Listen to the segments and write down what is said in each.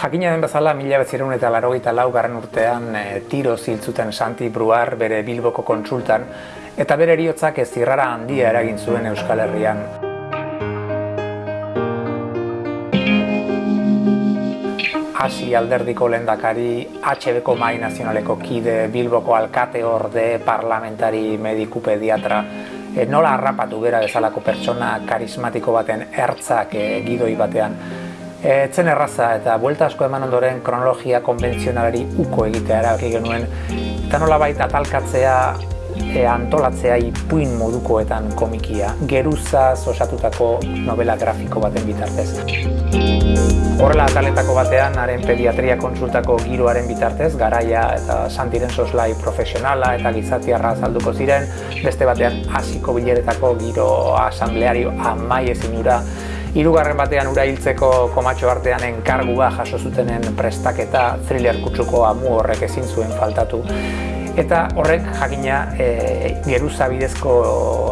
Jakina den bezala, mila betzirun eta laro lau garren urtean e, tiro ziltzuten Santi Bruar bere Bilboko kontsultan eta bere eriotzak ez zirrara handia eragin zuen Euskal Herrian. Hasi alderdiko lehendakari, HBko mai nazionaleko kide, Bilboko alkate orde, parlamentari, mediku pediatra, e, nola harrapatu bera bezalako pertsona karismatiko baten ertzak e, gidoi batean. Etzen erraza eta buelta asko eman ondoren kronologia konbentzionalari uko egitea erabaki genuen. Eta nola baita talkatzea e, antolatzea ipuin modukoetan komikia, geruzaz osatutako novela grafiko baten bitartez. Horrela ataletako batean, haren pediatria konsultako giroaren bitartez, garaia eta santiren soslai profesionala eta gizatiarra azalduko ziren, beste batean hasiko bileretako giro asambleario amai ezinura Hirugarren batean ura hiltzeko komatxo artean enkargua jaso zutenen prestaketa thriller kutsuko amu horrek ezin zuen faltatu. Eta horrek jakina e, geruza bidezko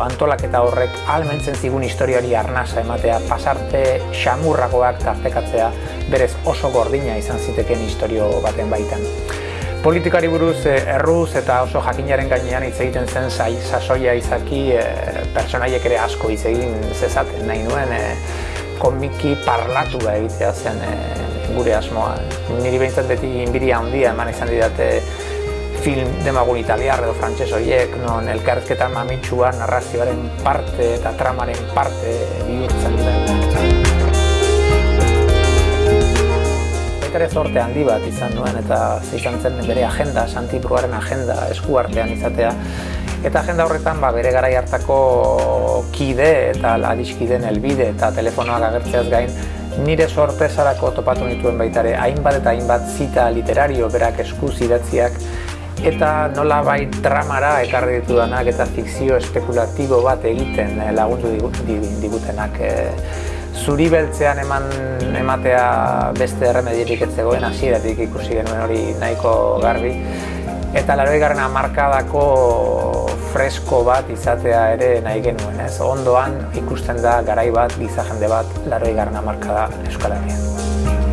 antolaketa horrek almentzen zigun historiari arnasa ematea, pasarte xamurrakoak tartekatzea berez oso gordina izan ziteken historio baten baitan. Politikari buruz e, erruz eta oso jakinaren gainean hitz egiten zen zai, sasoia izaki e, pertsonaiek ere asko hitz egin zezaten nahi nuen e, komiki parlatu da egitea zen e, gure asmoa. Niri behintzat beti inbiria handia eman izan didate film demagun italiar edo frantses horiek, non elkarrezketa mamitsua narrazioaren parte eta tramaren parte bihurtzen dira. Baitare zorte handi bat izan nuen eta izan zen bere agenda, Santi Bruaren agenda eskuartean izatea, Eta agenda horretan ba, bere garai hartako kide eta adiskideen elbide eta telefonoak agertzeaz gain nire sorpresarako topatu nituen baitare hainbat eta hainbat zita literario berak eskuz idatziak eta nola bai dramara ekarri ditudanak eta fikzio espekulatibo bat egiten eh, lagundu digutenak. Eh, zuri beltzean eman ematea beste erremedierik ez zegoen hasieratik ikusi genuen hori nahiko garbi eta laroi garren amarkadako fresko bat izatea ere nahi genuen, ez? Ondoan ikusten da garai bat, giza jende bat, laroi garren amarkada Euskal Herrian.